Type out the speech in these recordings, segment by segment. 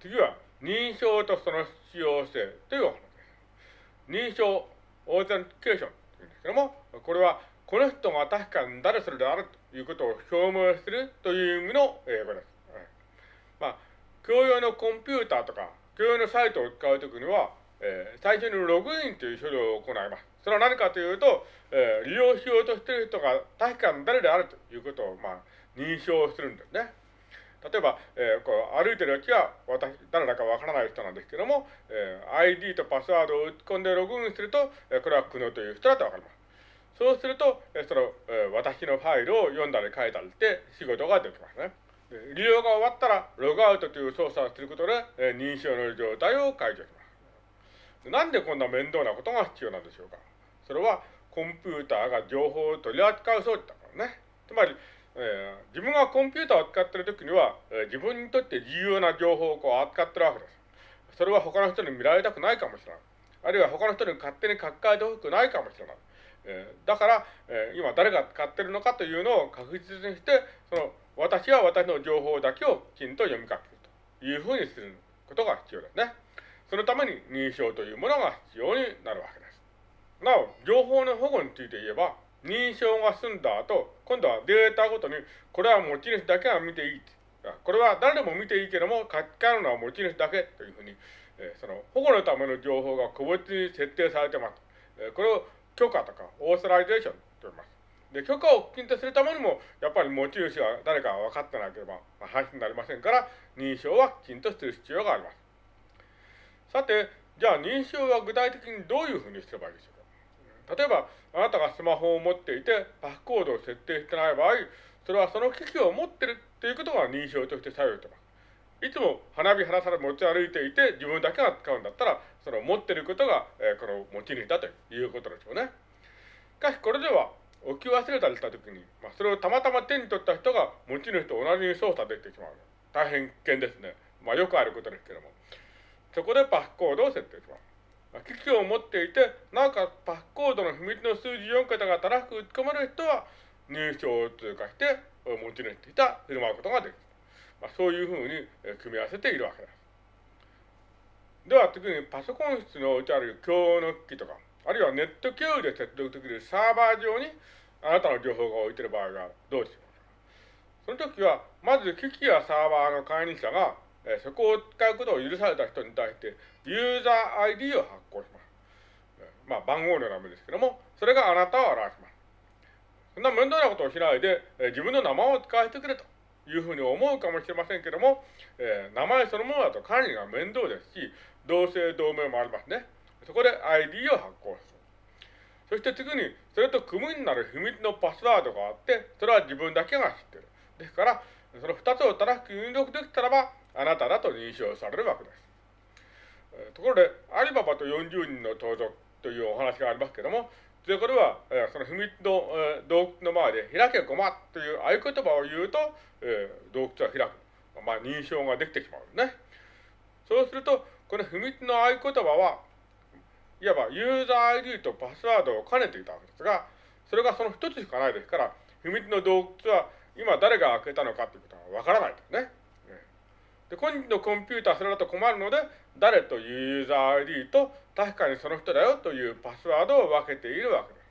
次は、認証とその必要性というお話です。認証、 authentication というんですけども、これは、この人が確かに誰それであるということを表明するという意味の英語です。まあ、共用のコンピューターとか、共用のサイトを使うときには、えー、最初にログインという処理を行います。それは何かというと、えー、利用しようとしている人が確かに誰であるということを、まあ、認証するんですね。例えば、えー、こう歩いてる時は私、誰だかわからない人なんですけども、えー、ID とパスワードを打ち込んでログインすると、えー、これは久野という人だとわかります。そうすると、えー、その、えー、私のファイルを読んだり書いたりして仕事ができますね。利用が終わったら、ログアウトという操作をすることで、えー、認証の状態を解除します。なんでこんな面倒なことが必要なんでしょうかそれは、コンピューターが情報を取り扱う装置だからね。つまり、えー、自分がコンピューターを使ってるときには、えー、自分にとって重要な情報をこう扱ってるわけです。それは他の人に見られたくないかもしれない。あるいは他の人に勝手に書き換えてほしくないかもしれない。えー、だから、え今誰が使ってるのかというのを確実にして、その私は私の情報だけをきちんと読み書きするというふうにすることが必要ですね。そのために認証というものが必要になるわけです。なお、情報の保護について言えば、認証が済んだ後、今度はデータごとに、これは持ち主だけが見ていい。これは誰でも見ていいけども、書き換えるのは持ち主だけというふうに、えー、その保護のための情報が個別に設定されてます。えー、これを許可とか authorization と言います。で、許可をきちんとするためにも、やっぱり持ち主が誰か分かってなければ、まあ、話になりませんから、認証はきちんとする必要があります。さて、じゃあ認証は具体的にどういうふうにすればいいでしょう？例えば、あなたがスマホを持っていて、パスコードを設定してない場合、それはその機器を持ってるということが認証として作用してます。いつも花火花皿持ち歩いていて、自分だけが使うんだったら、その持ってることが、えー、この持ち主だということでしょうね。しかし、これでは、置き忘れたりしたときに、まあ、それをたまたま手に取った人が持ち主と同じに操作できてしまう。大変危険ですね。まあ、よくあることですけども。そこでパスコードを設定します。まあ、機を持っていて、なおかパスコードの秘密の数字4桁が正しく打ち込まれる人は、入賞を通過して、持ち主といた振る舞うことができる。まあ、そういうふうに組み合わせているわけです。では次にパソコン室に置いてある共用の機器とか、あるいはネット経由で接続できるサーバー上にあなたの情報が置いている場合がどうでしようか。その時は、まず機器やサーバーの管理者が、えそこを使うことを許された人に対して、ユーザー ID を発行します。まあ、番号の名前ですけども、それがあなたを表します。そんな面倒なことをしないで、え自分の名前を使わせてくれというふうに思うかもしれませんけども、えー、名前そのものだと管理が面倒ですし、同姓同名もありますね。そこで ID を発行する。そして次に、それと組むになる秘密のパスワードがあって、それは自分だけが知ってる。ですから、その二つを正しく入力できたらば、あなただと認証されるわけです。ところで、アリババと40人の盗賊というお話がありますけれども、で、これは、えその秘密の、え洞窟の前で、開けごまという合言葉を言うと、え洞窟は開く。まあ、認証ができてしまうね。そうすると、この秘密の合言葉は、いわばユーザー ID とパスワードを兼ねていたわけですが、それがその一つしかないですから、秘密の洞窟は今誰が開けたのかということはわからないですね。で、今のコンピューターそれだと困るので、誰というユーザー ID と確かにその人だよというパスワードを分けているわけです。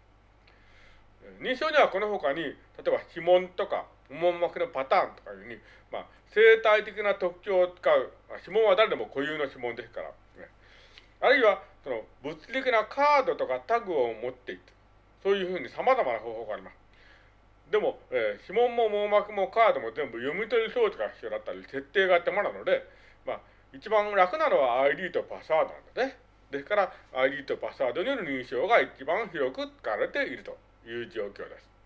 認証にはこの他に、例えば指紋とか、網膜のパターンとかいうふうに、まあ、生態的な特徴を使う、指紋は誰でも固有の指紋ですから、ね、あるいは、その物理的なカードとかタグを持っていく。そういうふうに様々な方法があります。でも、えー、指紋も網膜もカードも全部読み取り装置が必要だったり、設定が手間なので、まあ、一番楽なのは ID とパスワードなんだね。ですから、ID とパスワードによる認証が一番広く使われているという状況です。